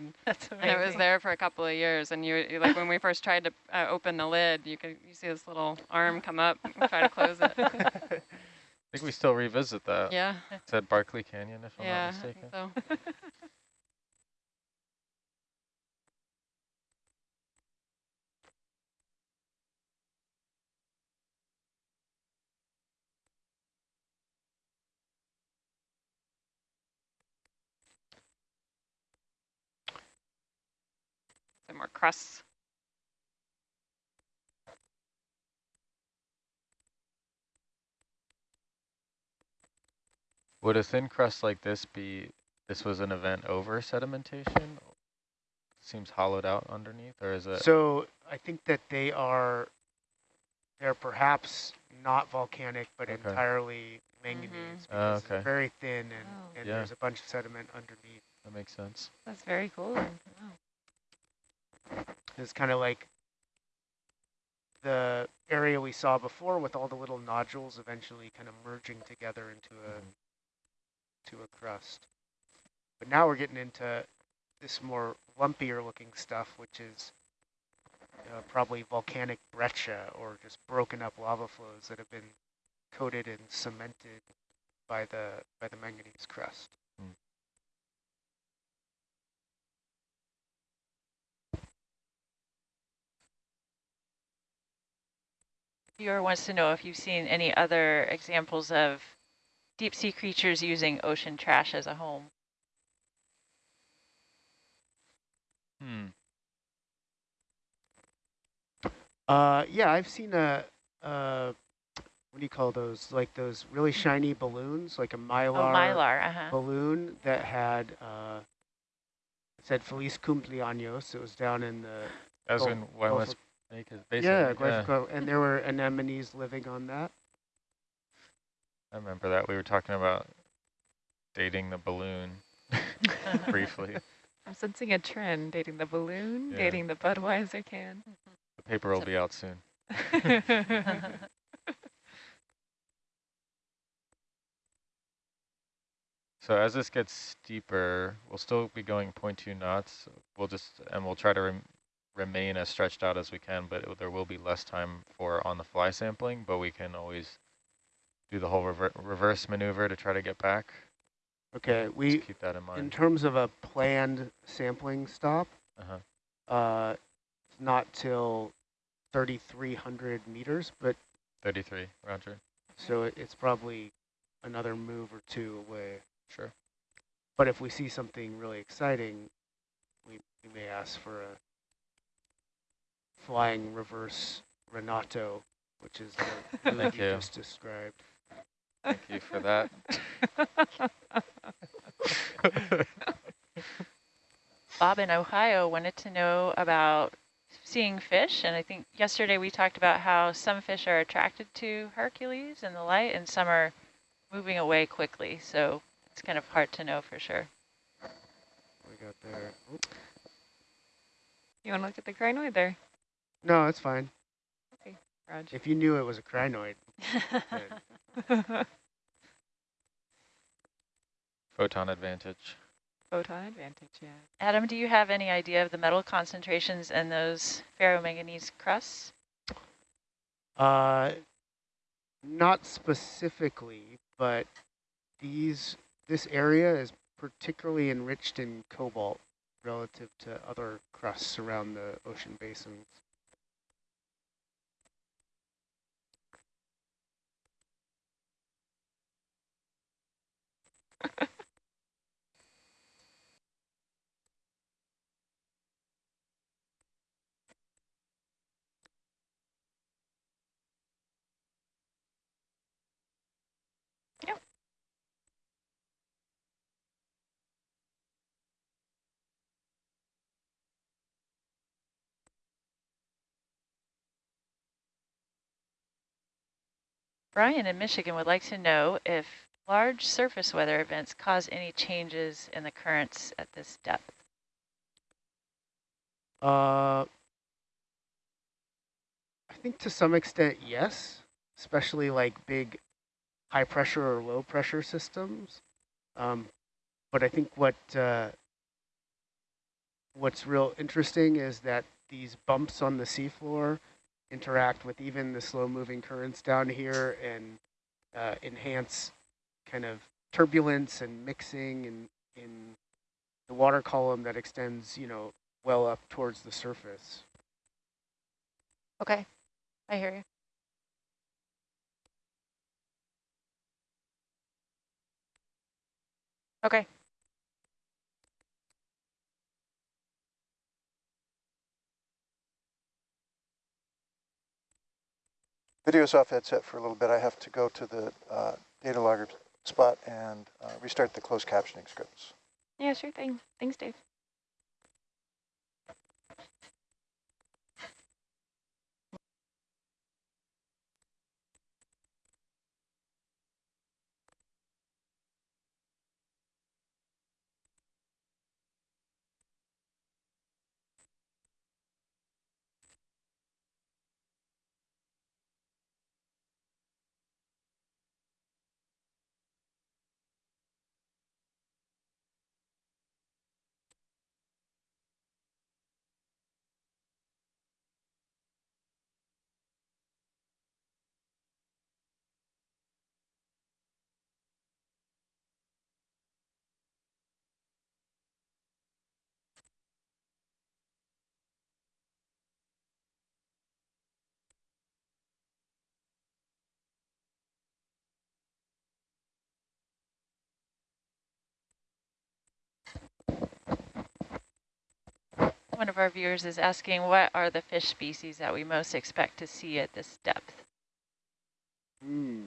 side. That's and it was there for a couple of years. And you, you like when we first tried to uh, open the lid, you could you see this little arm come up and try to close it. I think we still revisit that. Yeah. It's at Barkley Canyon, if I'm yeah, not mistaken. so. Some more crusts. Would a thin crust like this be, this was an event over sedimentation? Seems hollowed out underneath, or is it? So I think that they are, they're perhaps not volcanic, but Okay. entirely manganese. Mm-hmm. Because Oh, it's okay. very thin and, Oh. and Yeah. there's a bunch of sediment underneath. That makes sense. That's very cool. Wow. It's kind of like the area we saw before with all the little nodules eventually kind of merging together into a Mhm. to a crust. But now we're getting into this more lumpier looking stuff, which is uh, probably volcanic breccia or just broken up lava flows that have been coated and cemented by the by the manganese crust. Viewer wants to know if you've seen any other examples of deep sea creatures using ocean trash as a home. Hmm. Uh, yeah, I've seen a, uh, what do you call those? Like those really shiny balloons, like a mylar, Oh, mylar, uh-huh. balloon that had, uh, it said Feliz Cumpleaños. It was down in the, As Gulf- in Gulf Guaymas of- Basin. Basin. yeah, Gulf Coast, and there were anemones living on that. I remember that. We were talking about dating the balloon briefly. I'm sensing a trend, dating the balloon, Yeah. dating the Budweiser can. The paper will be out soon. So as this gets steeper, we'll still be going 0.2 knots. We'll just, and we'll try to rem remain as stretched out as we can, but it, there will be less time for on-the-fly sampling, but we can always do the whole rever reverse maneuver to try to get back. Okay, Just we, keep that in mind. in terms of a planned sampling stop, Uh-huh. uh, not till 3,300 meters, but 33, roger. so it, it's probably another move or two away. Sure. But if we see something really exciting, we, we may ask for a flying reverse Renato, which is the move Thank you you. just described. Thank you for that. Bob in Ohio wanted to know about seeing fish, and I think yesterday we talked about how some fish are attracted to Hercules and the light, and some are moving away quickly, so it's kind of hard to know for sure. We got there. Oop. You want to look at the crinoid there, No, it's fine. Raj? If you knew it was a crinoid, Photon advantage. Photon advantage, yeah. Adam, do you have any idea of the metal concentrations in those ferromanganese crusts? Uh, not specifically, but these this area is particularly enriched in cobalt relative to other crusts around the ocean basins. Brian in Michigan would like to know if large surface weather events cause any changes in the currents at this depth. Uh, I think to some extent, yes, especially like big high pressure or low pressure systems. Um, but I think what uh, what's real interesting is that these bumps on the seafloor interact with even the slow moving currents down here and uh, enhance kind of turbulence and mixing in, in the water column that extends, you know, well up towards the surface. Okay, I hear you. Okay. Video's off headset for a little bit. I have to go to the uh, data logger spot and uh, restart the closed captioning scripts. Yeah, sure thing. Thanks, Dave. One of our viewers is asking, what are the fish species that we most expect to see at this depth? Hmm.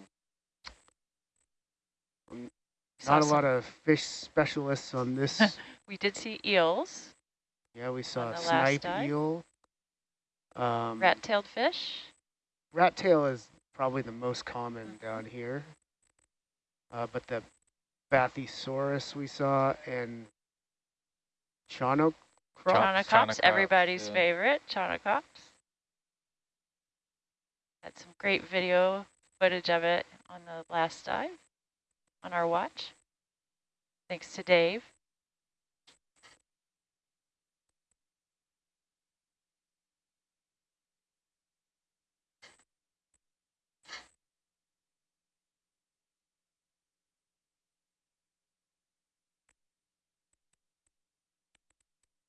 Saw Not a lot of fish specialists on this. We did see eels, yeah, we saw a snipe eel. Um, rat-tailed fish. rat tail is probably the most common down here. Uh, but the Bathysaurus we saw and Chaunacops. Chaunacops, everybody's yeah. favorite, Chaunacops. Had some great video footage of it on the last dive on our watch. Thanks to Dave.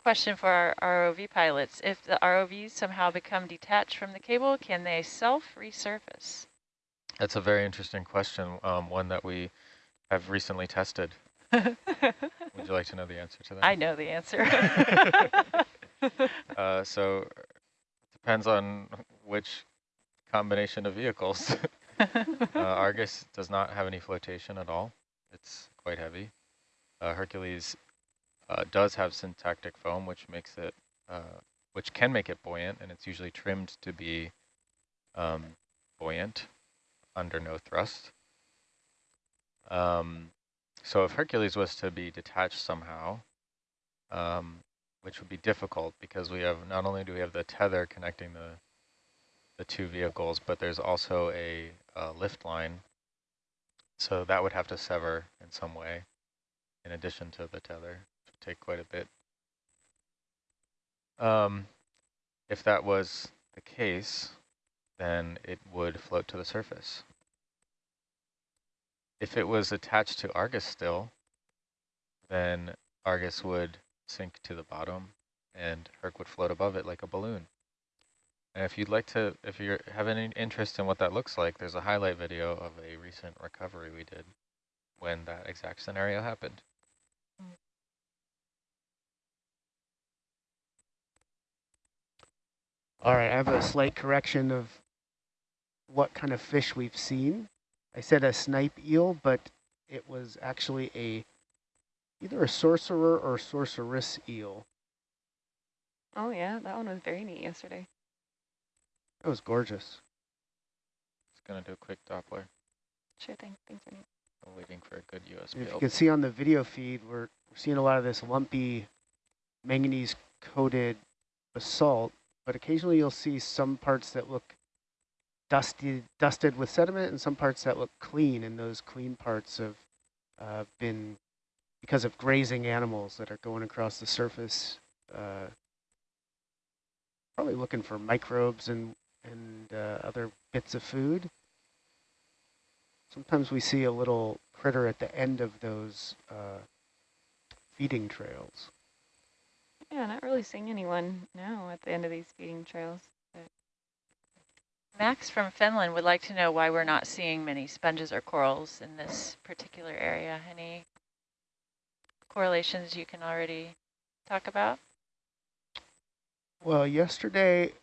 Question for our ROV pilots. If the ROVs somehow become detached from the cable, can they self-resurface? That's a very interesting question, um, one that we have recently tested. Would you like to know the answer to that? I know the answer. Uh, so it depends on which combination of vehicles. uh, Argus does not have any flotation at all. It's quite heavy. Uh, Hercules uh, does have syntactic foam, which makes it, uh, which can make it buoyant, and it's usually trimmed to be um, buoyant under no thrust. Um, so if Hercules was to be detached somehow, um, which would be difficult because we have not only do we have the tether connecting the the two vehicles, but there's also a, uh lift line. So that would have to sever in some way, in addition to the tether, take quite a bit. Um, if that was the case, then it would float to the surface. If it was attached to Argus still, then Argus would sink to the bottom and Herc would float above it like a balloon. And if you'd like to, if you have any interest in what that looks like, there's a highlight video of a recent recovery we did when that exact scenario happened. All right, I have a slight correction of what kind of fish we've seen. I said a snipe eel, but it was actually a either a sorcerer or sorceress eel. Oh yeah, that one was very neat yesterday. That was gorgeous. Just gonna do a quick Doppler. Sure thing. Thanks, Ernie. I'm waiting for a good And USB. if you can see on the video feed, we're, we're seeing a lot of this lumpy manganese-coated basalt, but occasionally you'll see some parts that look dusty, dusted with sediment and some parts that look clean, and those clean parts have uh, been because of grazing animals that are going across the surface uh, probably looking for microbes and, and uh, other bits of food. Sometimes we see a little critter at the end of those uh, feeding trails. Yeah, not really seeing anyone now at the end of these feeding trails. Max from Finland would like to know why we're not seeing many sponges or corals in this particular area. Any correlations you can already talk about? Well, yesterday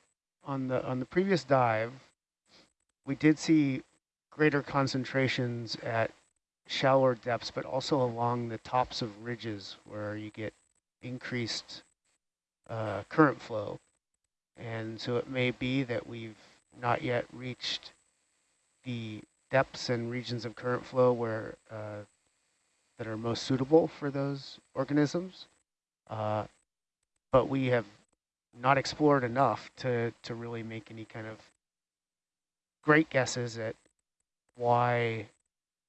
on the on the previous dive, we did see greater concentrations at shallower depths, but also along the tops of ridges where you get increased uh, current flow. And so it may be that we've not yet reached the depths and regions of current flow where uh, that are most suitable for those organisms. Uh, but we have not explored enough to, to really make any kind of great guesses at why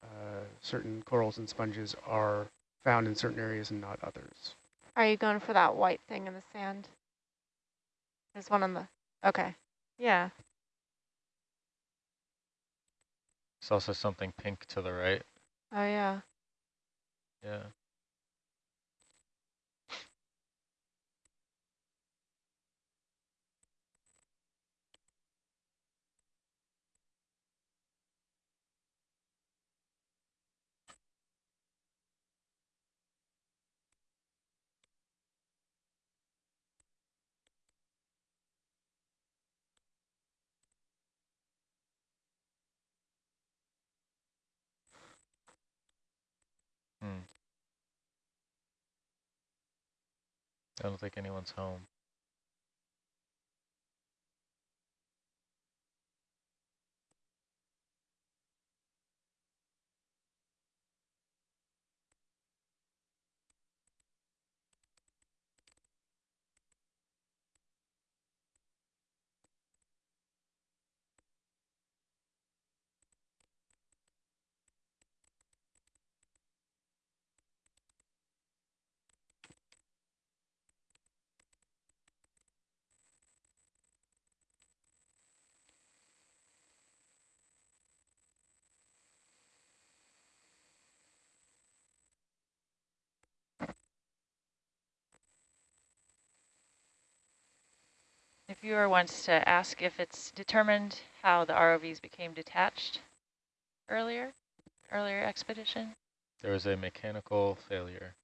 uh, certain corals and sponges are found in certain areas and not others. Are you going for that white thing in the sand? There's one on the, okay. Yeah, There's also something pink to the right. oh yeah. Yeah. Hmm. I don't think anyone's home. Viewer wants to ask if it's determined how the ROVs became detached earlier, earlier expedition. There was a mechanical failure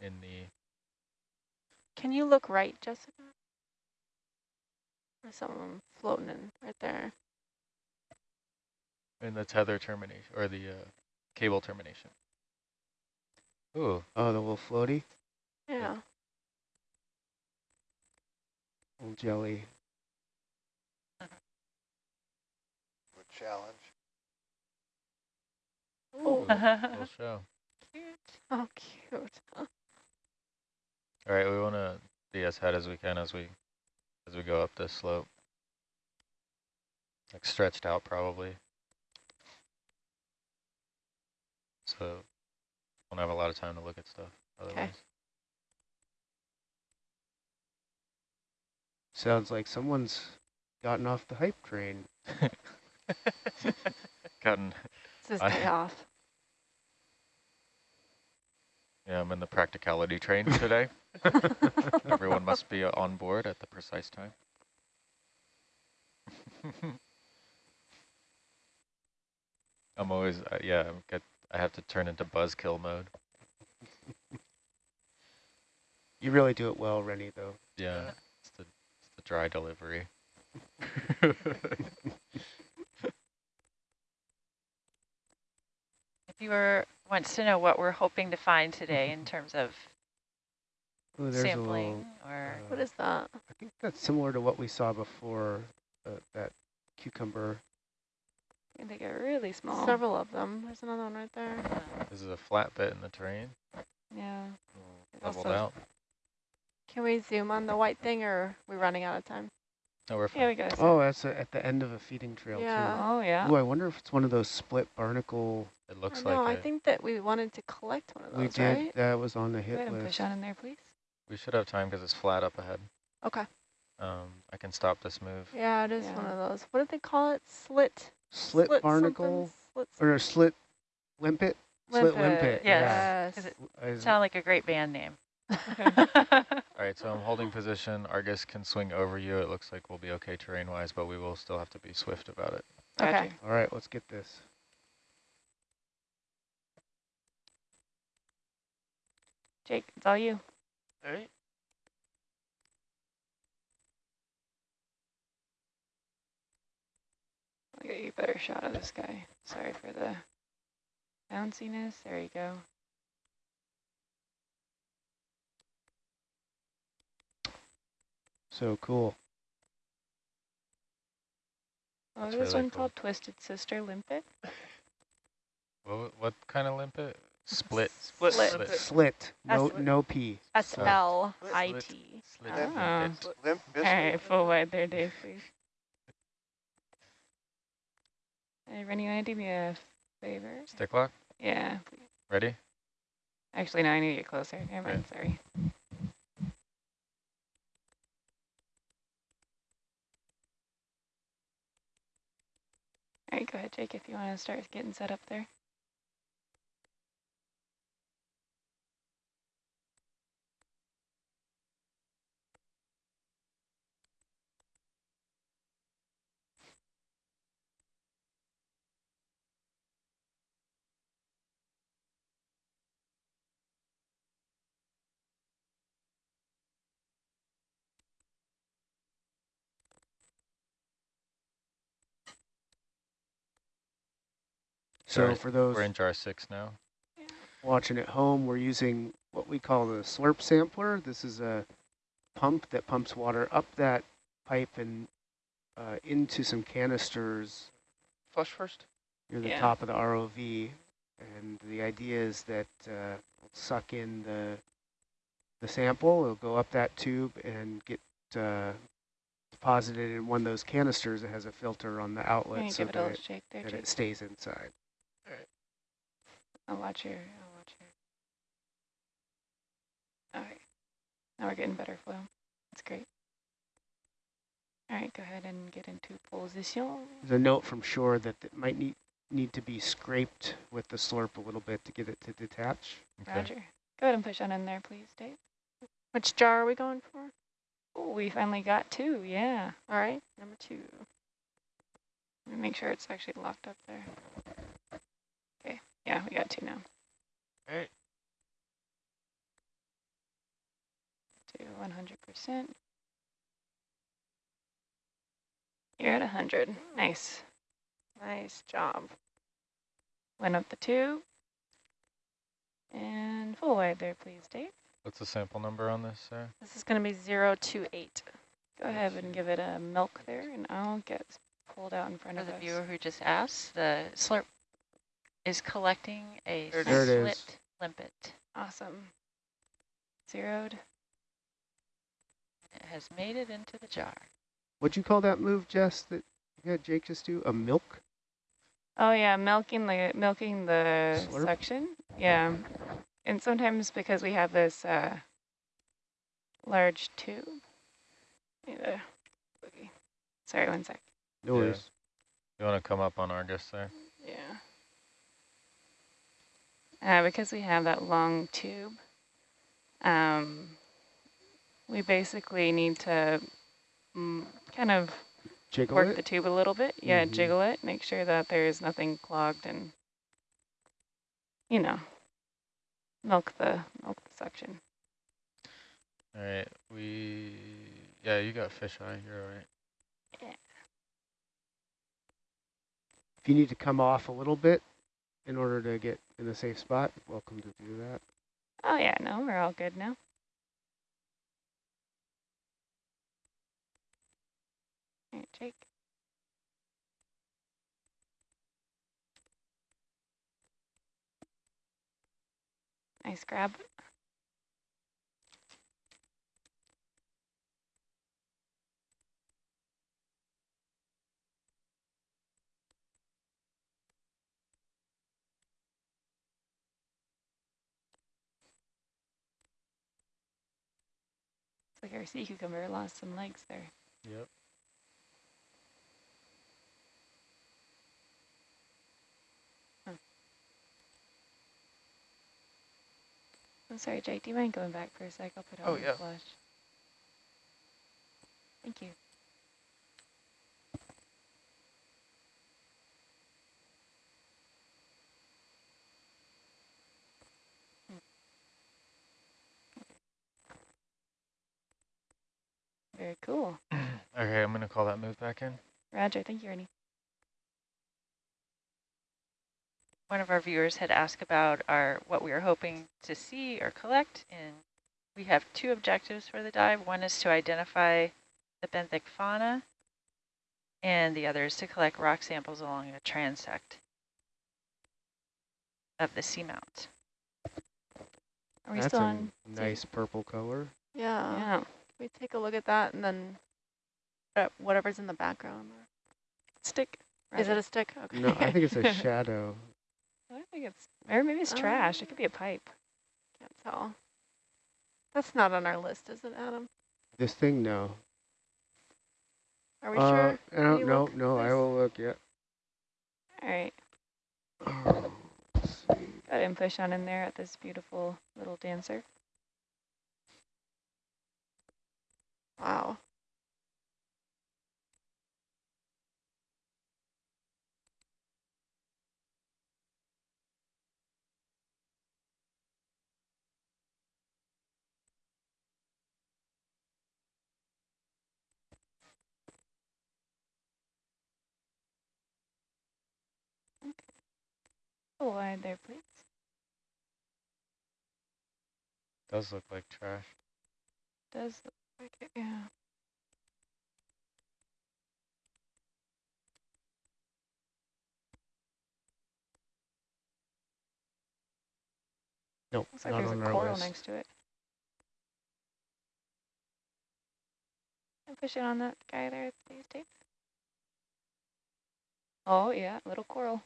in the, Can you look right, Jessica? There's someone floating in right there. in the tether termination, or the uh, cable termination. Ooh, Oh, the little floaty, Yeah. Little jelly. Good challenge. Oh, little show. cute. Oh, cute. All right, we want to be as head as we can as we as we go up this slope. Like stretched out probably. So won't have a lot of time to look at stuff otherwise. Sounds like someone's gotten off the hype train. Gotten It's his I- off. yeah, I'm in the practicality train today. Everyone must be on board at the precise time. I'm always uh, yeah, I'm get, I have to turn into buzzkill mode. You really do it well, Rennie, though. Yeah, it's the it's the dry delivery. If viewer wants to know what we're hoping to find today in terms of Ooh, there's a sampling little, or uh, What is that? I think that's similar to what we saw before, uh, that cucumber. I think they get really small. Several of them. There's another one right there. uh, This is a flat bit in the terrain, Yeah. leveled out. Can we zoom on the white thing or are we running out of time? No, we're fine. Yeah, we go. Oh, that's a, at the end of a feeding trail, Yeah. Oh, yeah. too. Ooh, I wonder if it's one of those split barnacle. It looks know, like No, I think that we wanted to collect one of we those, did, right? that was on the Go hit ahead and push on in there, please. We should have time because it's flat up ahead. Okay. Um, I can stop this move. Yeah, it is Yeah. one of those. What did they call it? Slit. Slit, something? barnacle Slit. or a slit limpet? Slit limpet. yes. Yes. Does it yeah. Is- like a great band name? All right, so I'm holding position. Argus can swing over you. It looks like we'll be okay terrain-wise, but we will still have to be swift about it. Okay. All right, let's get this. Jake, it's all you. All right. I'll get you a better shot of this guy. Sorry for the bounciness. There you go. So cool. Oh, That's this really one cool. called Twisted Sister Limpet. What, what kind of limpet? Split. Split. Slit. Slit. No, Slit. no P. S L I T. Slit Oh. limpet. Limp All right, full wide there, Dave, please. Hey, Rennie, you want to do me a favor? Stick lock. Yeah, please. Ready? Actually, no, I need to get closer. Never mind, sorry. Right, go ahead, Jake, if you want to start getting set up there. So Jar- for those We're in jar six now. watching at home, we're using what we call the slurp sampler. This is a pump that pumps water up that pipe and uh, into some canisters Flush first. near the Yeah. top of the ROV. And the idea is that uh, we'll suck in the the sample, it'll go up that tube and get uh, deposited in one of those canisters that has a filter on the outlet so give it a that it, shake there, that it stays inside. I'll watch your, I'll watch your. All right, now we're getting better flow. That's great. All right, go ahead and get into position. There's a note from shore that it might need need to be scraped with the slurp a little bit to get it to detach. Okay. Roger. Go ahead and push on in there, please, Dave. Which jar are we going for? Oh, we finally got two, yeah. All right, number two. Let me make sure it's actually locked up there. Okay, yeah, we got two now. All right. To 100%. You're at 100. Nice. Nice job. Went up the tube. And full wide there, please, Dave. What's the sample number on this, Sarah? This is going to be 028. Go ahead and give it a milk there, and I'll get pulled out in front For of the us. viewer who just asked, the slurp is collecting a There it is. There it is. slit limpet. Awesome. Zeroed. It has made it into the jar. What'd you call that move, Jess, that you had Jake just do? A milk? Oh yeah, milking the milking the Slurp? suction. Yeah, and sometimes because we have this uh, large tube. Need a boogie. Sorry, one sec. No Yeah. You want to come up on Argus there? Yeah. Uh, because we have that long tube, um, we basically need to mm, kind of Jiggle work it? the tube a little bit. Yeah, Mhm. jiggle it. Make sure that there is nothing clogged and, you know, milk the milk the suction. All right, we, yeah, you got fish eye, you're all right. If you need to come off a little bit in order to get in a safe spot, welcome to do that. Oh yeah, no, we're all good now. All right, Jake. Nice grab. Like our sea cucumber lost some legs there. Yep. I'm sorry, Jake, do you mind going back for a sec? I'll put it Oh, on yeah. the flush. Thank you. Very cool. Okay, I'm gonna call that move back in. Roger, thank you, Ernie. One of our viewers had asked about our what we were hoping to see or collect, and we have two objectives for the dive. One is to identify the benthic fauna, and the other is to collect rock samples along a transect of the seamount. Are we That's still a on? nice purple color. Yeah. Yeah. Can we take a look at that and then uh, whatever's in the background? Stick. Is it a stick? Okay. No, I think it's a shadow. I think it's, or maybe it's trash. It could be a pipe. Can't tell. That's not on our list, is it, Adam? This thing, no. Are we uh, sure? I don't you know. look, No, I please? will look. Yeah. All right. Oh, let's see. Go ahead push on in there at this beautiful little dancer. Wow. Full wide there, please. Does look like trash. Does look yeah. Nope, Looks like not there's on a coral next to it. And push it on that guy there, please, Dave. Oh, yeah, little coral.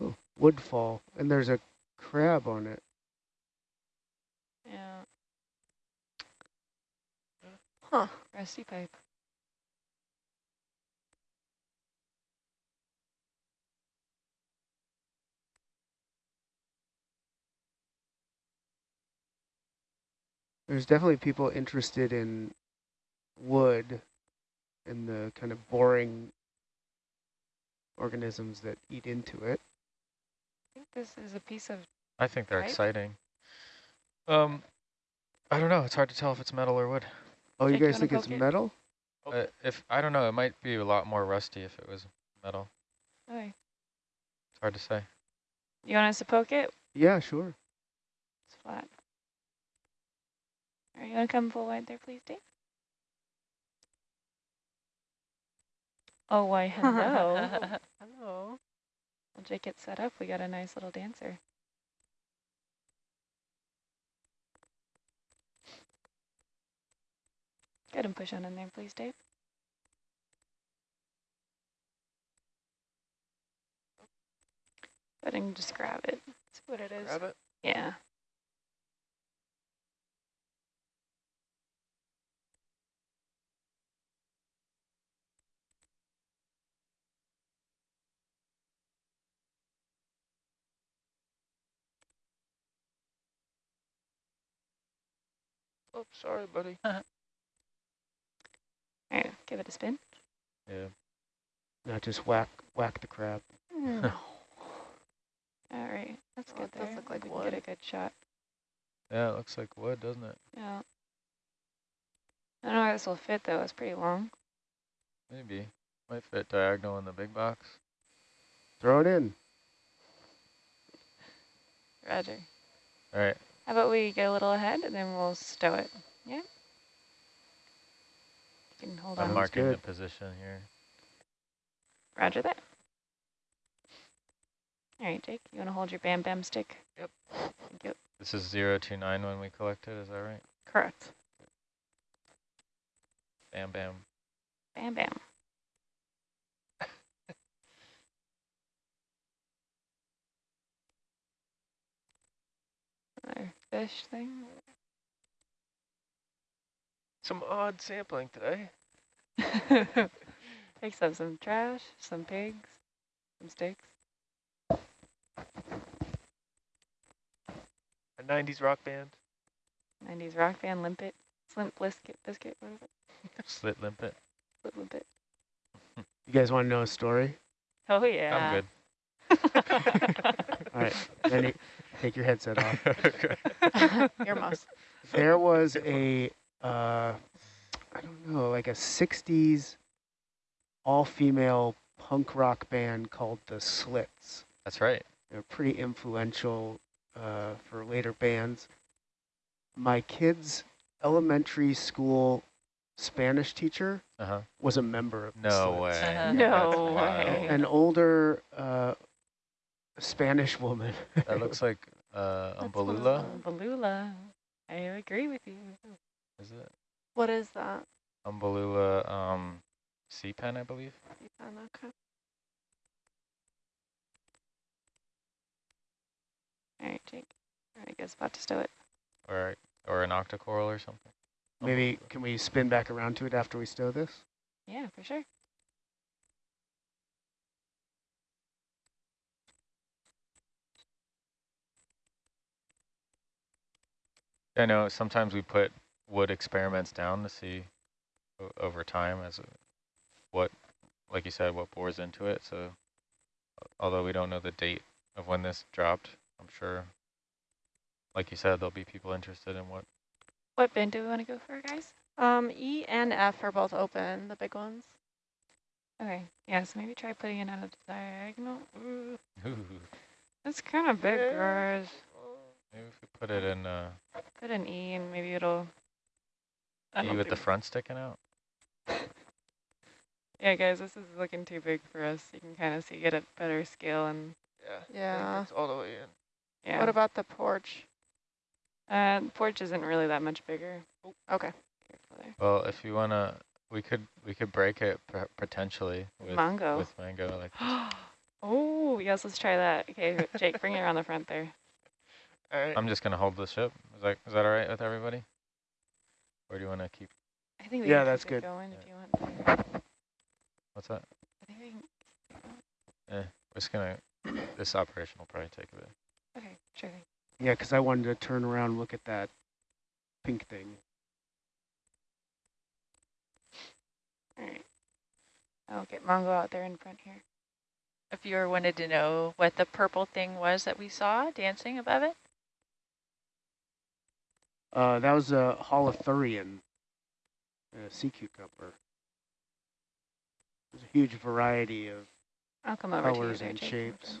Oh, woodfall, and there's a crab on it. Yeah, Huh. Rusty pipe. There's definitely people interested in wood and the kind of boring organisms that eat into it. I think this is a piece of, I think they're Right? exciting. Um, I don't know. It's hard to tell if it's metal or wood. Oh, you Jake, you guys think it's it? metal? Uh, if I don't know, it might be a lot more rusty if it was metal. oh, It's hard to say. you want us to poke it? Yeah, sure. It's flat. Are you gonna come full wide there, please, Dave? Oh, why, hello. Hello. Well, Jake, get set up. We got a nice little dancer. Go ahead and push on in there, please, Dave. Go ahead and just grab it. See what it is. Grab it. Yeah. Oh, sorry, buddy. All right, give it a spin. Yeah. Not just whack whack the crab. No. Hmm. All right, that's Oh, good That does look like we can get a good shot. Yeah, it looks like wood, doesn't it? Yeah. I don't know how this will fit though. It's pretty long. Maybe. Might fit diagonal in the big box. Throw it in. Roger. All right. How about we get a little ahead and then we'll stow it. Yeah. You can hold I'm on. Sounds marking the position here. Roger that. All right, Jake, you want to hold your bam bam stick? Yep. Thank you. This is 029 when we collected, is that right? Correct. Bam, bam. Bam bam. Another fish thing. Some odd sampling today. Takes up some trash, some pigs, some steaks. A 90s rock band. 90s rock band, limpet, slimp biscuit, biscuit, what is it? Slit limpet. Slip limpet. You guys want to know a story? Oh, yeah. I'm good. All right, Benny, take your headset off. Earmuffs. There was a, uh, I don't know, like a 60s all-female punk rock band called the Slits. That's right. They're pretty influential uh, for later bands. My kid's elementary school Spanish teacher Uh-huh. was a member of the No Slits. way. Uh-huh. No way. An older uh, Spanish woman. That looks like uh, That's one of Umbellula, Balula. I agree with you. Is it? What is that? Umbellula um, sea pen, I believe. Sea pen, Okay. All right, Jake. I guess about to stow it. Or, or an octocoral or something. Maybe can we spin back around to it after we stow this? Yeah, for sure. I know sometimes we put wood experiments down to see o- over time as a, what, like you said, what bores into it. So although we don't know the date of when this dropped, I'm sure, like you said, there'll be people interested in what. What bin do we want to go for, guys? Um, E and F are both open, the big ones. Okay. Yeah, so maybe try putting it on a diagonal. Ooh, Ooh, that's kind of big, guys. maybe if we put it in uh, Put an E and maybe it'll... I E don't with the front sticking out. Yeah, guys, this is looking too big for us. You can kind of see, get a better scale and Yeah. Yeah. It's all the way in. yeah. What about the porch? Uh, the porch isn't really that much bigger. Okay. Well, if you wanna, we could we could break it potentially with Mango. with mango like oh, yes, let's try that. Okay, Jake, bring it around the front there. All right. I'm just gonna hold the ship. Is that is that all right with everybody? Or do you want to keep? I think we Yeah, can that's keep it good. going if you want. What's that? I think we can. Eh, we're just gonna. This operation will probably take a bit. Okay, sure thing. Yeah, because I wanted to turn around and look at that pink thing. All right. I'll get Mongo out there in front here. A viewer wanted to know what the purple thing was that we saw dancing above it. Uh, that was a holothurian, a sea cucumber. There's a huge variety of I'll come over to you colors and Jake. shapes.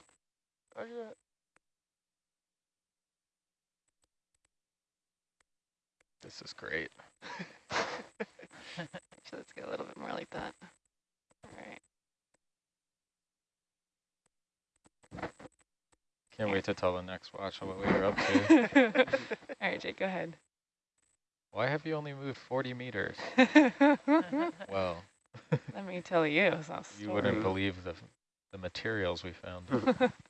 This is great. So let's get a little bit more like that. All right. Can't wait to tell the next watch what we were up to. All right, Jake, go ahead. Why have you only moved 40 meters? Well. Let me tell you. you wouldn't believe the the materials we found.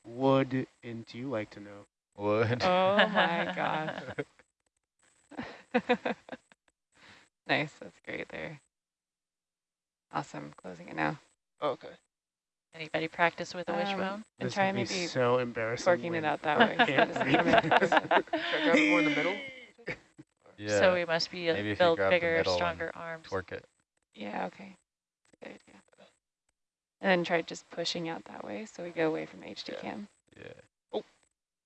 Wood, and do you like to know? Wood. Oh my gosh. nice, that's great there. Awesome, closing it now. Okay. Anybody practice with a Um, wishbone? And This try would be maybe so embarrassing. forking when it out that way. so can't that breathe. doesn't come in. Should I grab more in the middle? Yeah. So we must be Maybe a if you build grab the bigger, middle stronger arms. Twerk it. yeah, okay. Good idea. And then try just pushing out that way so we go away from HD Yeah. cam. Yeah. Oh.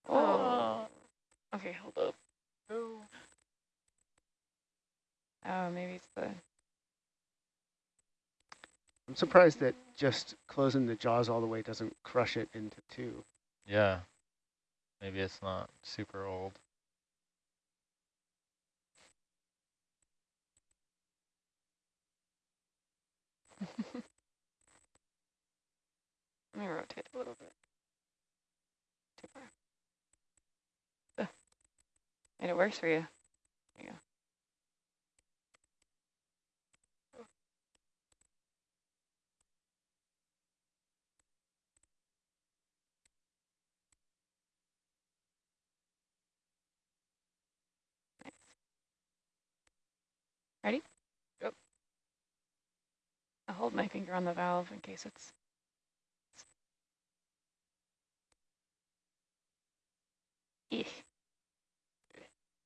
Oh. Okay, hold up. No. Oh, maybe it's the I'm surprised that just closing the jaws all the way doesn't crush it into two. Yeah. Maybe it's not super old. Let me rotate a little bit. Too far. Ugh. And it works for you. You go. Ready? hold my finger on the valve in case it's.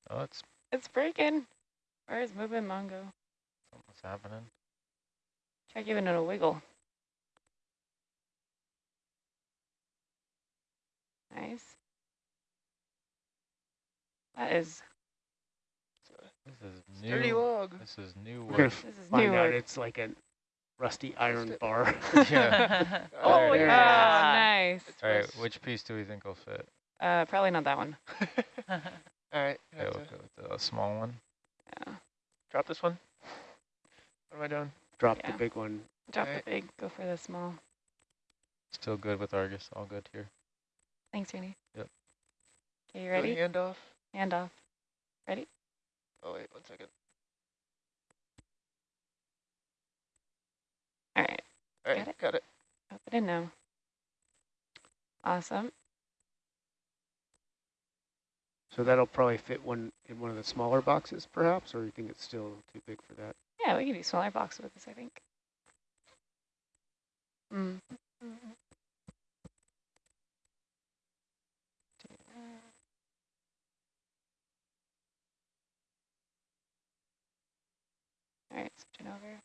Oh, it's it's breaking. Where is moving Mongo? what's happening. Try giving it a wiggle. Nice. That is, This is Sturdy log. This is new We're gonna work. this is find new out work. it's like a rusty iron bar. yeah. Oh, There yeah, is. nice. All right, which piece do we think will fit? Uh, probably not that one. All right. Okay, we'll go with the small one. Yeah. Drop this one. What am I doing? Drop Yeah. the big one. Drop Alright. the big, go for the small. Still good with Argus. All good here. Thanks, Rainy. Yep. Okay, you Do a ready? Handoff. Hand off. Oh wait, one second. All right, All right, Got it? got it. pop it in now. Awesome. So that'll probably fit one in one of the smaller boxes, perhaps, or you think it's still too big for that? Yeah, we can do smaller boxes with this, I think. Mm. All right, switching over.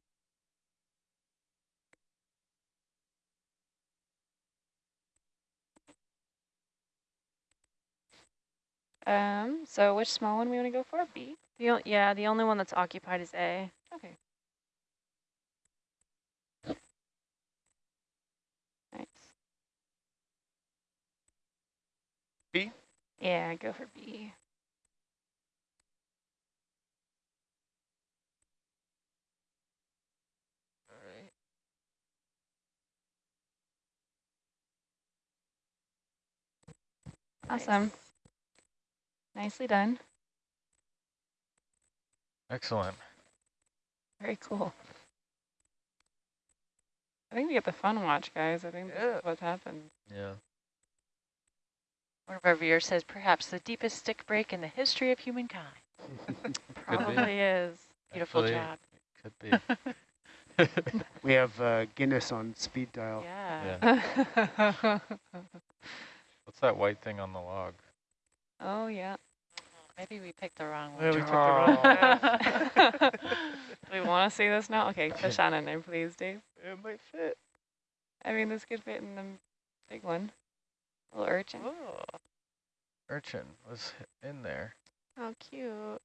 Um, so which small one we want to go for? B? The o- yeah, the only one that's occupied is A. Okay. Nice. B? Yeah, go for B. Awesome. Nicely done. Excellent. Very cool. I think we get the fun watch, guys. I think this Yeah. is what happened. Yeah. One of our viewers says, perhaps the deepest stick break in the history of humankind. Could be. Probably is. Beautiful Actually, job. Could be. We have uh, Guinness on speed dial. Yeah. yeah. What's that white thing on the log? oh, yeah. Maybe we picked the wrong one. Yeah, one. we took the wrong oh. path. Do we want to see this now? Okay, fish on in there, please, Dave. It might fit. I mean, this could fit in the big one. Little urchin. Oh. Urchin was in there. How cute.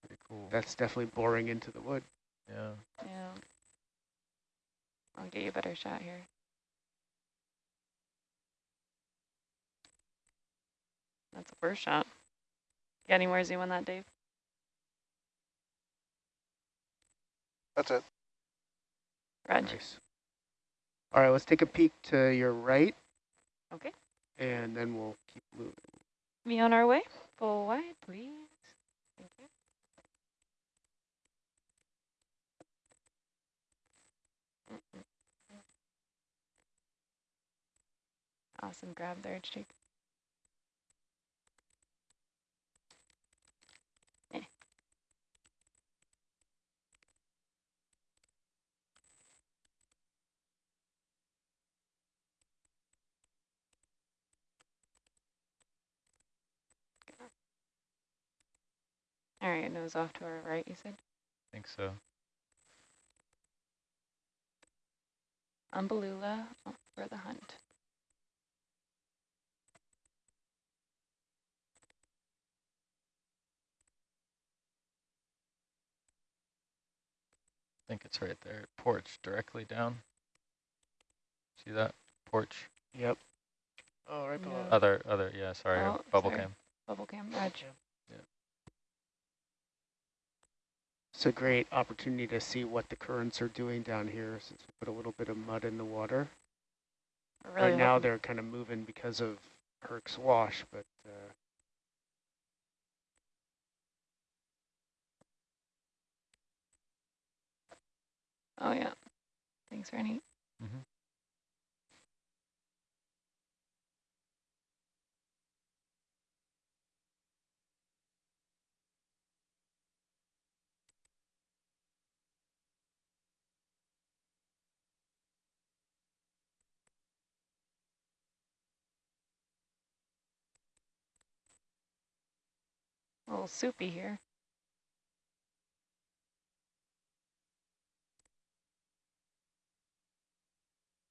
Pretty cool. That's definitely boring into the wood. Yeah. Yeah. I'll get you a better shot here. That's a first shot. Got any more zoom on that, Dave? That's it. Roger. Nice. All right, let's take a peek to your right. Okay. And then we'll keep moving. Me on our way. Full wide, please. Awesome grab there, Jake. Eh. All right, nose off to our right, you said? I think so. Umbellula for the hunt. I think it's right there. Porch directly down. See that? Porch. Yep. Oh, right below. No. Other, other, yeah, sorry, Oh, bubble sorry. cam. Bubble cam, Reg. It's a great opportunity to see what the currents are doing down here since we put a little bit of mud in the water. Really right now they're kind of moving because of Herc's wash, but uh, Oh, yeah. Thanks, Ernie. Mm -hmm. A little soupy here.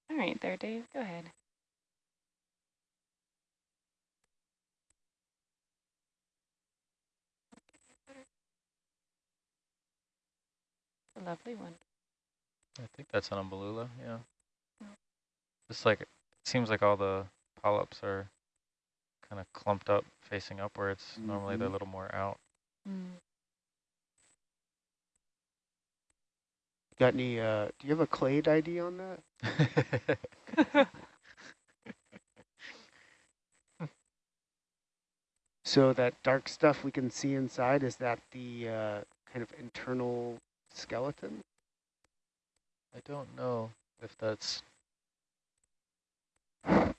All right, there, Dave. Go ahead. A lovely one. I think that's an umbellula, yeah. Just like, it seems like all the polyps are kind of clumped up facing upwards. Normally they're a Mhm. little more out. Mm. Got any, uh, do you have a clade ID on that? So that dark stuff we can see inside, is that the uh, kind of internal skeleton? I don't know if that's, I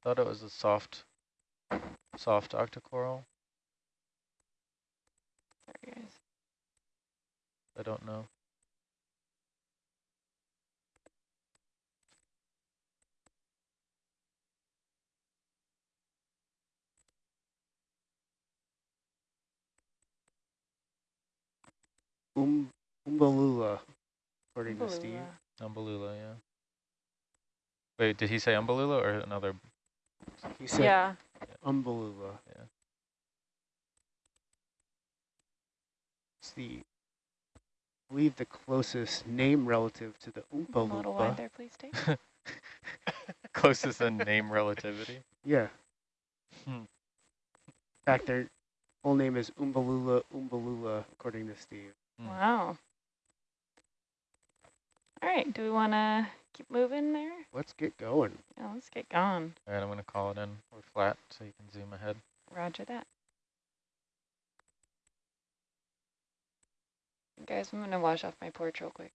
thought it was a soft, soft octocoral. There he is. I don't know. Um, Umbellula, according to Steve. Umbellula. Umbellula, yeah. Wait, did he say Umbalula or another? He said Yeah. Umbalula. Yeah. It's the, I believe the closest name relative to the A little wide there, please, Dave. Closest in name relativity. Yeah. Hmm. In fact, their full name is Umbalula Umbalula, according to Steve. Mm. Wow. All right, do we want to keep moving there? Let's get going. Yeah, let's get going. All right, I'm going to call it in. We're flat, so you can zoom ahead. Roger that. Guys, I'm going to wash off my porch real quick.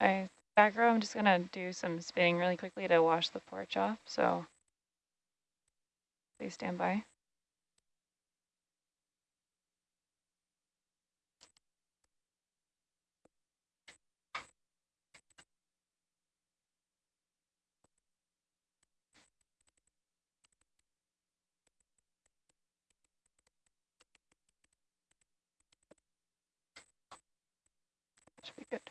I back row, I'm just going to do some spinning really quickly to wash the porch off, so please stand by. Should be good.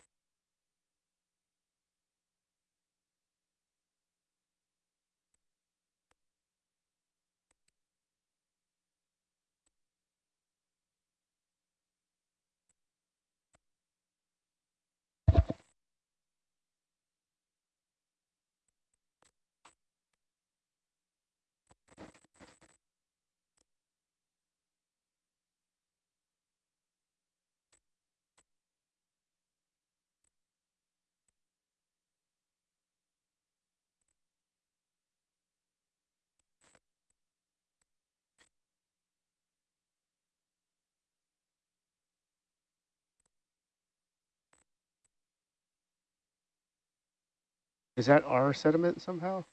Is that our sediment somehow?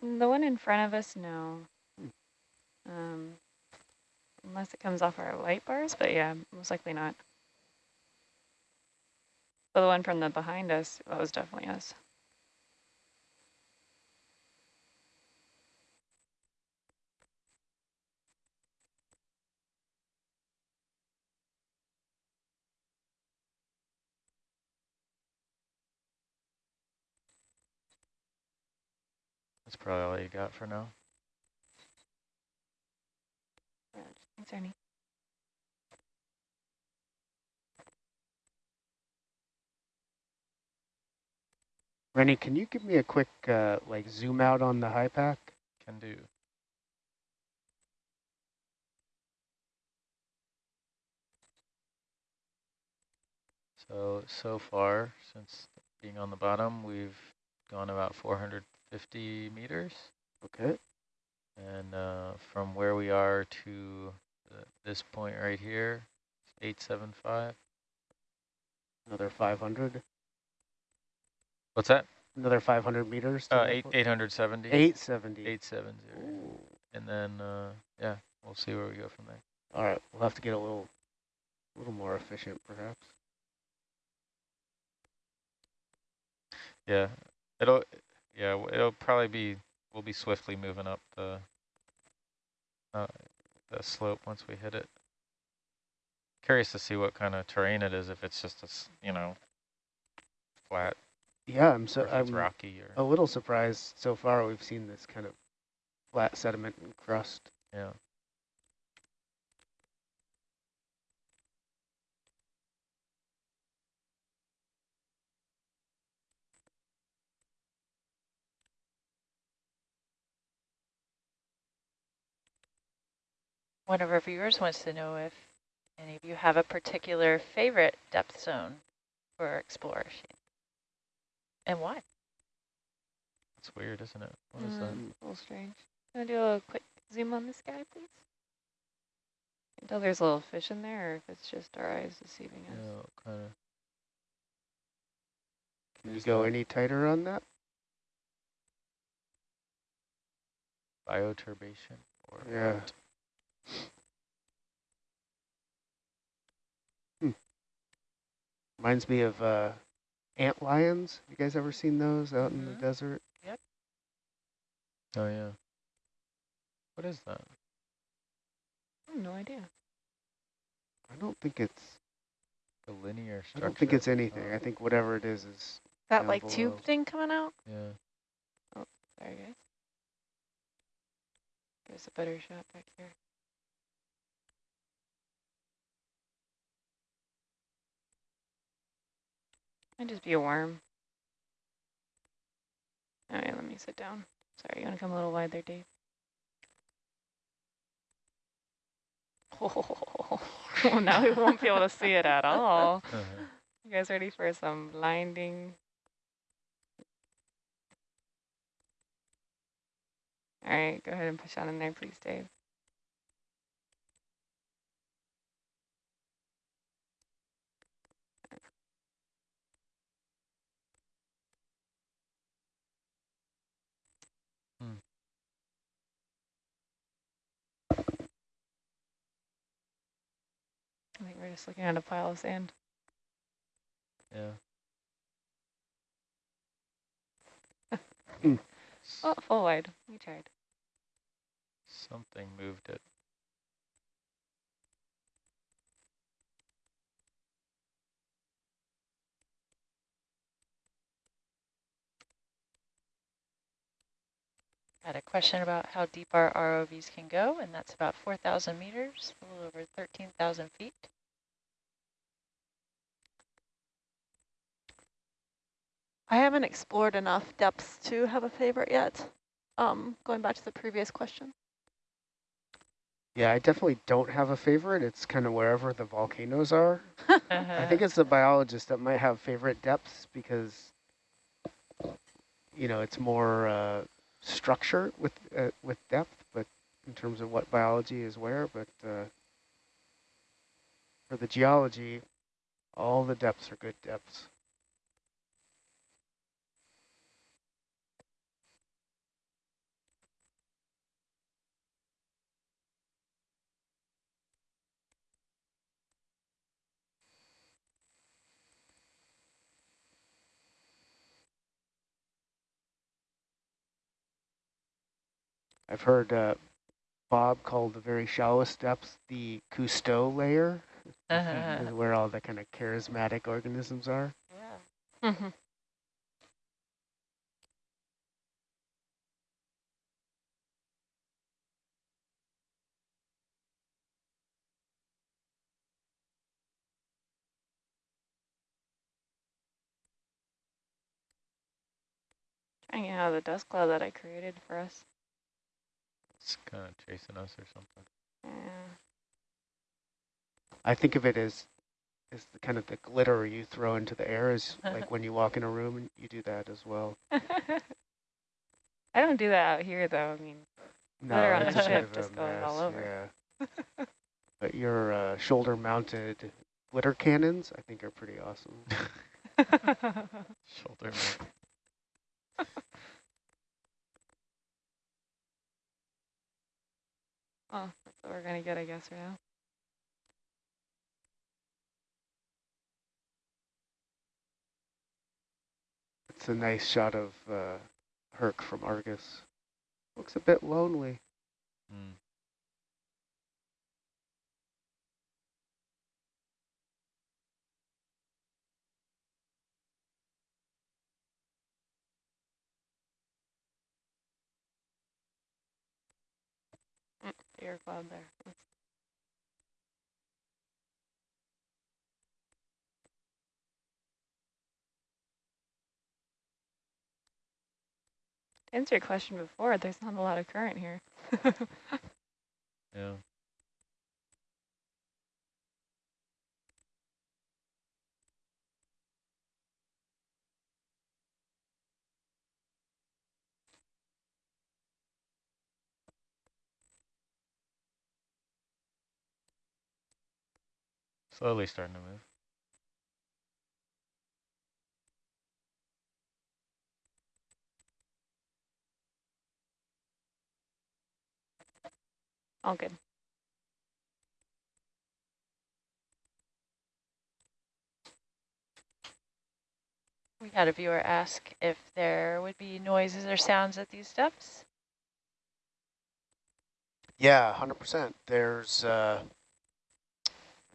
The one in front of us, no. Hmm. Um, unless it comes off our light bars, but yeah, most likely not. But the one from the behind us, that was definitely us. That's probably all you got for now. Thanks, Ernie. Rennie, can you give me a quick uh, like zoom out on the HYPACK? Can do. So, so far, since being on the bottom, we've gone about 450 meters. Okay. And uh, from where we are to the, this point right here, 875. Another 500. What's that? Another 500 meters. Uh, eight, 870. 870. 870. Ooh. And then, uh, yeah, we'll see where we go from there. All right, we'll have to get a little, a little more efficient, perhaps. Yeah, it'll, yeah, it'll probably be, we'll be swiftly moving up the, uh, the slope once we hit it. Curious to see what kind of terrain it is, if it's just a, you know, flat, Yeah, I'm so I'm rocky or a little surprised so far we've seen this kind of flat sediment and crust. yeah. One of our viewers wants to know if any of you have a particular favorite depth zone for exploration and why. It's weird, isn't it? What is that? Mm, a little strange. Can I do a little quick zoom on this guy, please? Can tell there's a little fish in there, or if it's just our eyes deceiving us. Yeah, kind of. Can you go any tighter on that? Bioturbation or Yeah. What? Reminds me of uh, ant lions. You guys ever seen those out in the Mhm. desert? Oh, yeah. What is that? I have no idea. I don't think it's. a linear I structure? don't think it's anything. Oh, I think whatever it is is. That Down like below. tube thing coming out? Yeah. Oh, sorry, guys. There's a better shot back here. Might just be a worm. All right, let me sit down. Sorry, you want to come a little wide there, Dave? Oh, now we won't be able to see it at all. Uh-huh. You guys ready for some blinding? All right, go ahead and push on in there, please, Dave. We're just looking at a pile of sand. yeah. Mm. Oh, full wide. We tried. Something moved it. Got a question about how deep our ROVs can go, and that's about 4,000 meters, a little over 13,000 feet. I haven't explored enough depths to have a favorite yet. Um, going back to the previous question. Yeah, I definitely don't have a favorite. It's kind of wherever the volcanoes are. I think it's the biologist that might have favorite depths because, you know, it's more uh, structure with uh, with depth, but in terms of what biology is where. But uh, for the geology, all the depths are good depths. I've heard uh, Bob call the very shallowest depths the Cousteau layer, is where all the kind of charismatic organisms are. yeah. Mm-hmm. Trying out the dust cloud that I created for us. It's kind of chasing us or something. Yeah. I think of it as as the kind of the glitter you throw into the air is like when you walk in a room and you do that as well. I don't do that out here, though. I mean, No, Glitter on it's the a ship of a just going all over. Yeah. but your uh, shoulder-mounted glitter cannons, I think, are pretty awesome. Shoulder. mount. oh, that's what we're gonna get, I guess, right now. It's It's a nice shot of uh, Herc from Argus. Looks a bit lonely. Mm. To answer your question before, there's not a lot of current here. Yeah. Slowly starting to move. All good. We had a viewer ask if there would be noises or sounds at these depths. Yeah, 100%. There's uh,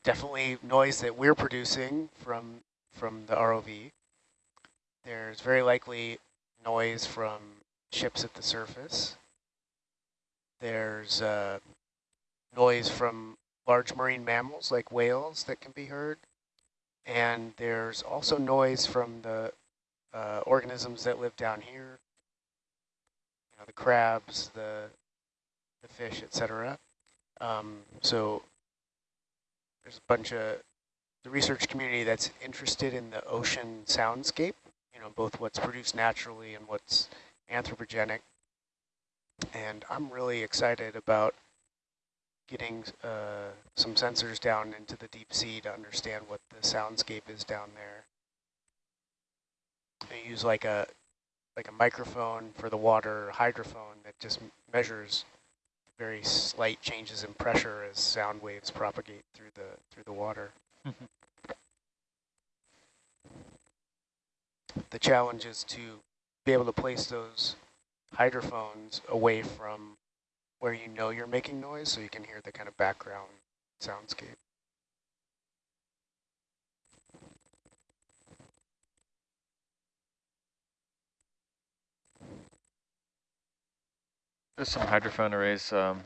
definitely noise that we're producing from from the ROV. There's very likely noise from ships at the surface. There's uh, noise from large marine mammals like whales that can be heard. And there's also noise from the uh, organisms that live down here, you know, the crabs, the the fish, etc. Um, so there's a bunch of the research community that's interested in the ocean soundscape, you know, both what's produced naturally and what's anthropogenic. And I'm really excited about getting uh, some sensors down into the deep sea to understand what the soundscape is down there. I use like a like a microphone for the water, hydrophone that just measures very slight changes in pressure as sound waves propagate through the through the water. Mm-hmm. the challenge is to be able to place those hydrophones away from where you know you're making noise so you can hear the kind of background soundscape. There's some hydrophone arrays um,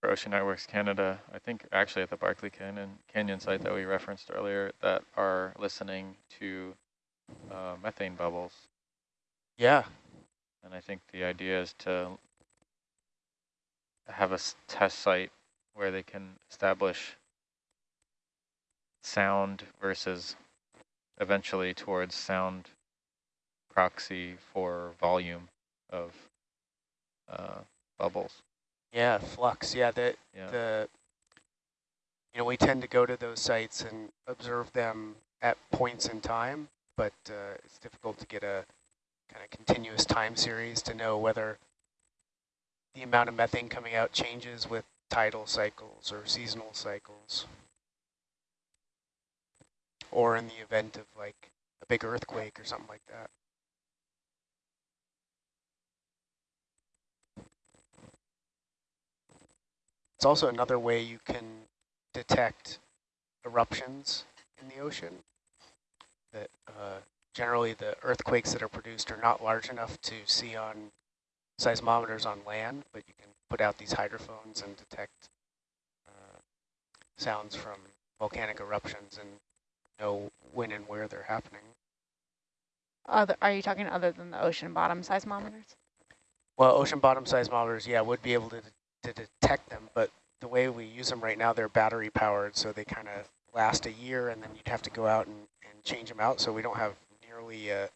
for Ocean Networks Canada, I think actually at the Barkley Canyon, Canyon site that we referenced earlier that are listening to uh, methane bubbles. Yeah, And I think the idea is to have a s- test site where they can establish sound versus eventually towards sound proxy for volume of uh, bubbles. yeah, flux. Yeah, the Yeah. the you know we tend to go to those sites and observe them at points in time, but uh, it's difficult to get a kind of continuous time series to know whether the amount of methane coming out changes with tidal cycles or seasonal cycles, or in the event of like a big earthquake or something like that. It's also another way you can detect eruptions in the ocean. That uh, generally the earthquakes that are produced are not large enough to see on seismometers on land, but you can put out these hydrophones and detect uh, sounds from volcanic eruptions and know when and where they're happening. Other, are you talking other than the ocean bottom seismometers? Well, ocean bottom seismometers, yeah, would be able to, to detect them, but the way we use them right now, they're battery powered, so they kind of last a year, and then you'd have to go out and, and change them out, so we don't have nearly uh,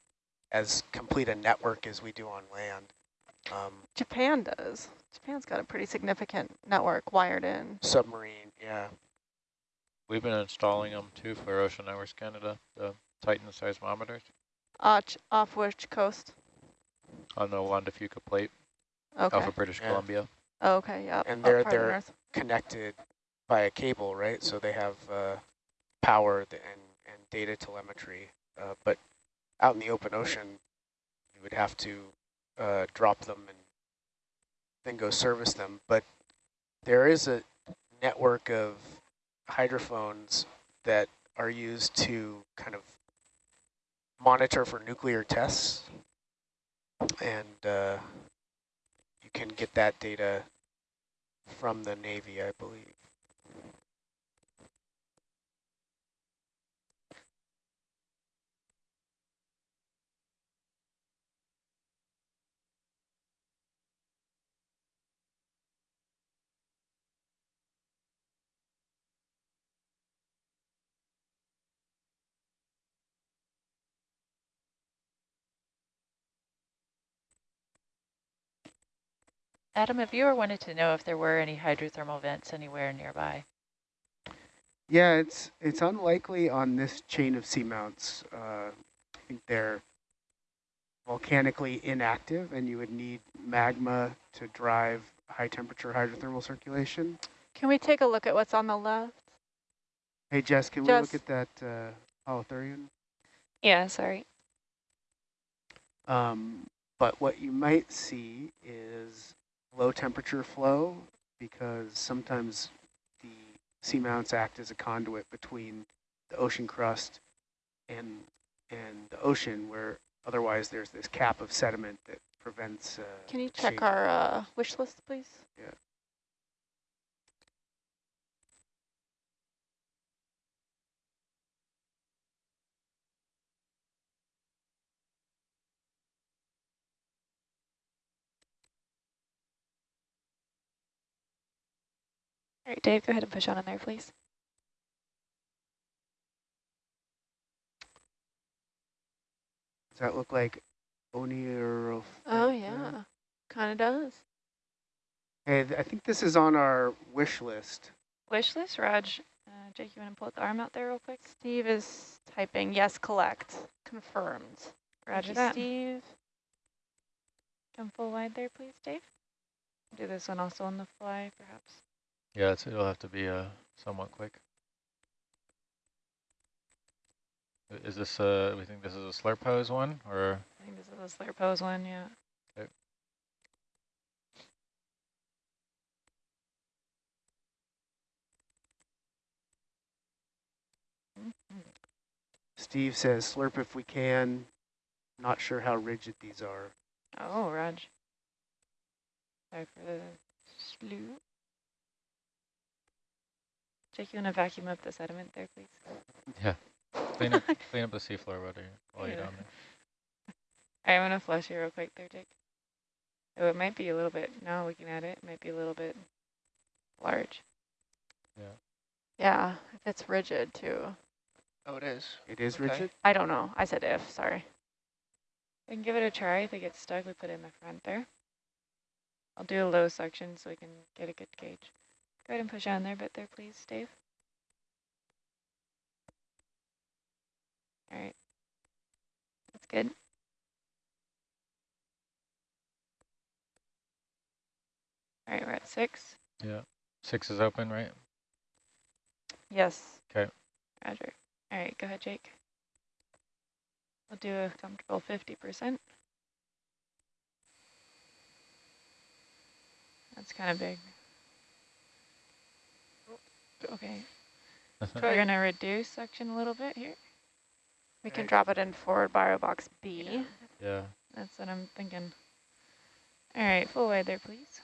as complete a network as we do on land. Um, Japan does. Japan's got a pretty significant network wired in. submarine, yeah. We've been installing them too for Ocean Networks Canada, the Titan seismometers Uh, off which coast? on the Juan de Fuca plate Okay. off of British Yeah. Columbia. Oh, okay, yep. And they're- farther they're- north. Connected by a cable, right? So they have uh, power and, and data telemetry, uh, but out in the open ocean, you would have to uh, drop them and then go service them. But there is a network of hydrophones that are used to kind of monitor for nuclear tests. And uh, you can get that data from the Navy, I believe. Adam, a viewer wanted to know if there were any hydrothermal vents anywhere nearby. Yeah, it's it's unlikely on this chain of seamounts. Uh, I think they're volcanically inactive, and you would need magma to drive high temperature hydrothermal circulation. Can we take a look at what's on the left? Hey, Jess, can we look at that uh, holothurian? Yeah, sorry. Um, but what you might see is low temperature flow because sometimes the seamounts act as a conduit between the ocean crust and and the ocean where otherwise there's this cap of sediment that prevents uh, Can you check change. our uh, wish list, please? All right, Dave, go ahead and push on in there, please. Does that look like Oneiroph? Oh, yeah. Kind of does. Hey, th- I think this is on our wish list. Wish list, Raj. Uh, Jake, you want to pull the arm out there real quick? Steve is typing, yes, collect. Confirmed. Roger that. Steve. Come full wide there, please, Dave. Do this one also on the fly, perhaps. Yeah, it's, it'll have to be uh, somewhat quick. Is this, uh, we think this is a slurp pose one, or? I think this is a slurp pose one, yeah. Okay. Steve says slurp if we can. Not sure how rigid these are. Oh, Raj. Sorry for the slew. Jake, you want to vacuum up the sediment there, please? Yeah. Clean up, clean up the seafloor while you're, you're down there. All right, I'm going to flush you real quick there, Jake. Oh, it might be a little bit, now looking at it, it might be a little bit large. Yeah, if it's rigid too. Oh, it is. It is Okay. rigid? I don't know. I said if, sorry. We can give it a try. If it gets stuck, we put it in the front there. I'll do a low suction so we can get a good gauge. Go ahead and push on there a bit there, please, Dave. All right. That's good. All right, we're at six. Yeah. Six is open, right? Yes. Okay. Roger. All right, go ahead, Jake. We'll do a comfortable 50%. That's kind of big. Okay, uh-huh. we're gonna reduce suction a little bit here. We can drop it in forward bio box B. Yeah. yeah. That's what I'm thinking. All right, full wide there, please.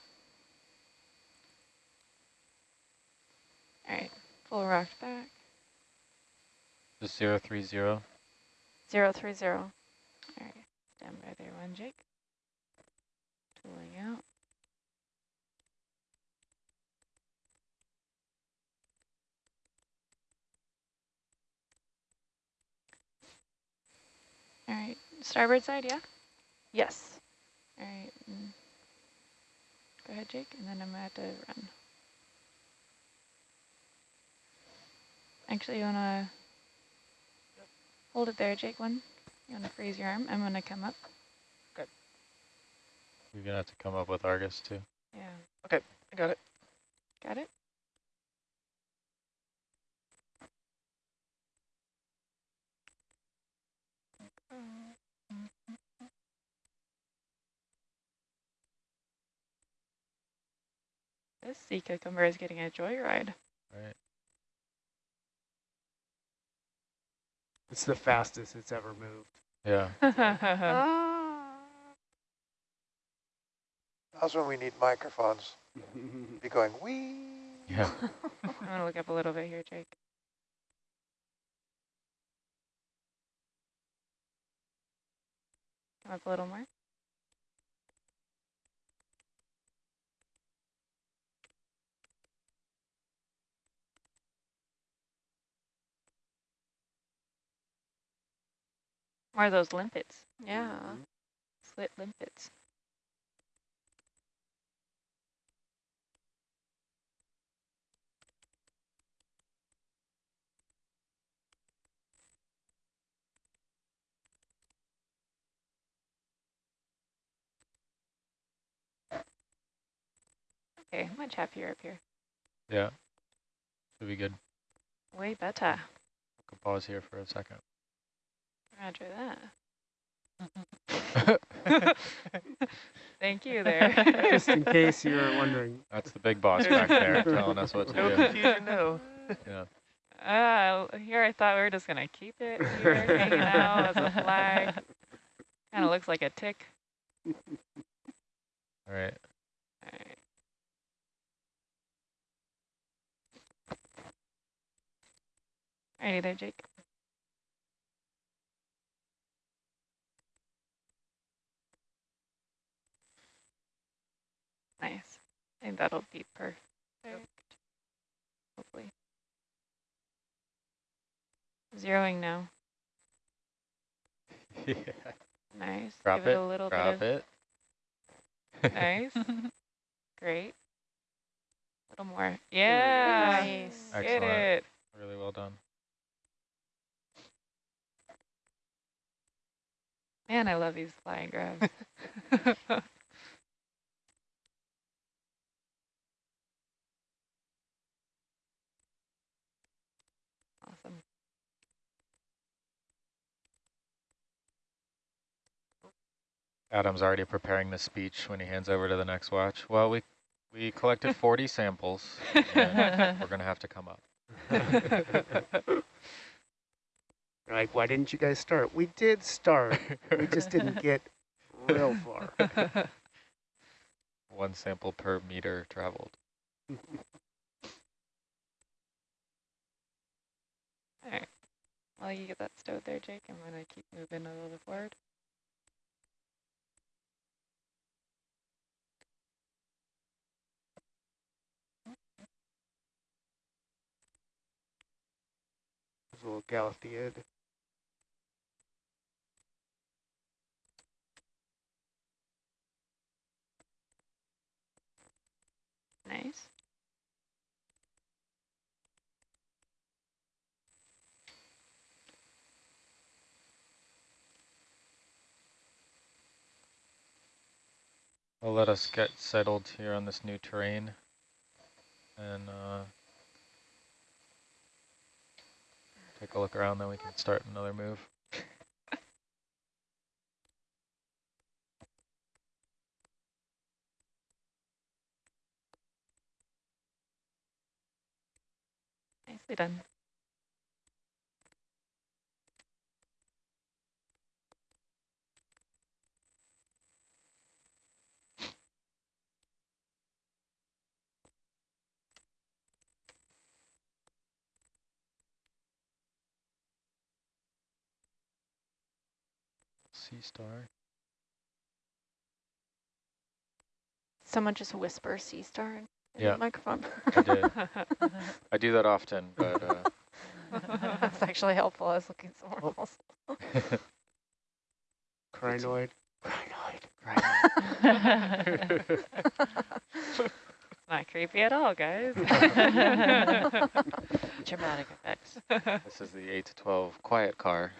All right, full rocked back. Just zero three zero. Zero three zero. All right, stand by there one, Jake. Tooling out. All right, starboard side, yeah? Yes. All right. mm. Go ahead, Jake, and then I'm gonna have to run. Actually, you wanna hold it there, Jake, one? You wanna freeze your arm? I'm gonna come up. Good. You're gonna have to come up with Argus too. Yeah, Okay, I got it. got it? This sea cucumber is getting a joyride. Right. It's the fastest it's ever moved. Yeah. Ah. That's when we need microphones. Be going, wee. Yeah. I'm going to look up a little bit here, Jake. Up a little more. More of those limpets, Yeah. slit limpets. Okay, much happier up here. Yeah. Should be good. Way better. We can pause here for a second. Roger that. Thank you there. Just in case you were wondering. That's the big boss back there telling us what to No do. confusion, no. Yeah. Uh, here I thought we were just gonna keep it here, hanging out as a flag. Kind of looks like a tick. All right. All right. Alrighty there, Jake. Nice. I think that'll be perfect. Hopefully. Zeroing now. yeah. Nice. Drop Give it, it. a little Drop bit it. nice. Great. A little more. Yeah. Nice. Get Excellent. it. Really well done. Man, I love these flying grabs. awesome. Adam's already preparing the speech when he hands over to the next watch. Well, we we collected 40 samples, and we're going to have to come up. Like, why didn't you guys start? We did start. We just didn't get real far. One sample per meter traveled. Alright. While you get that stowed there, Jake, I'm going to keep moving a little forward. There's a little Galatheid. Nice. Let us get settled here on this new terrain. And uh, take a look around, then we can start another move. Nicely done. Sea star. Someone just whisper sea star Yeah. the microphone. I did. I do that often, but uh, That's actually helpful. I was looking somewhere Oh. else. Crinoid. Crinoid. It's not creepy at all, guys. Dramatic effects. this is the 8 to 12 quiet car.